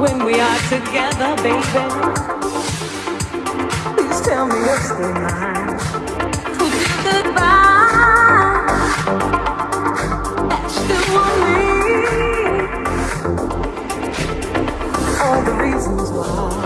when we are together, baby. Please tell me you're still mine. Would do goodbye? That's still want me. All the reasons why.